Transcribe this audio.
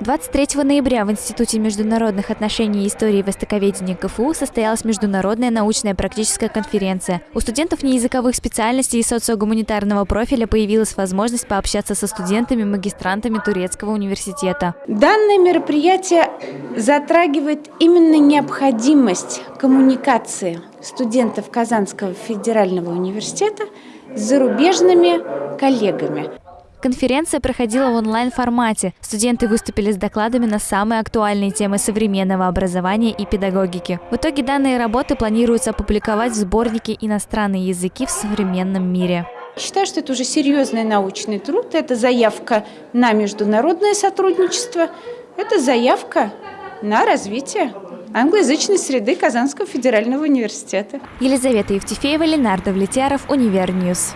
23 ноября в Институте международных отношений и истории востоковедения КФУ состоялась международная научная практическая конференция. У студентов неязыковых специальностей и социогуманитарного профиля появилась возможность пообщаться со студентами-магистрантами Турецкого университета. Данное мероприятие затрагивает именно необходимость коммуникации студентов Казанского федерального университета с зарубежными коллегами. Конференция проходила в онлайн-формате. Студенты выступили с докладами на самые актуальные темы современного образования и педагогики. В итоге данные работы планируется опубликовать в сборнике «Иностранные языки в современном мире». Считаю, что это уже серьезный научный труд, это заявка на международное сотрудничество, это заявка на развитие англоязычной среды Казанского федерального университета. Елизавета Евтефеева, Ленар Давлетьяров, Универ News.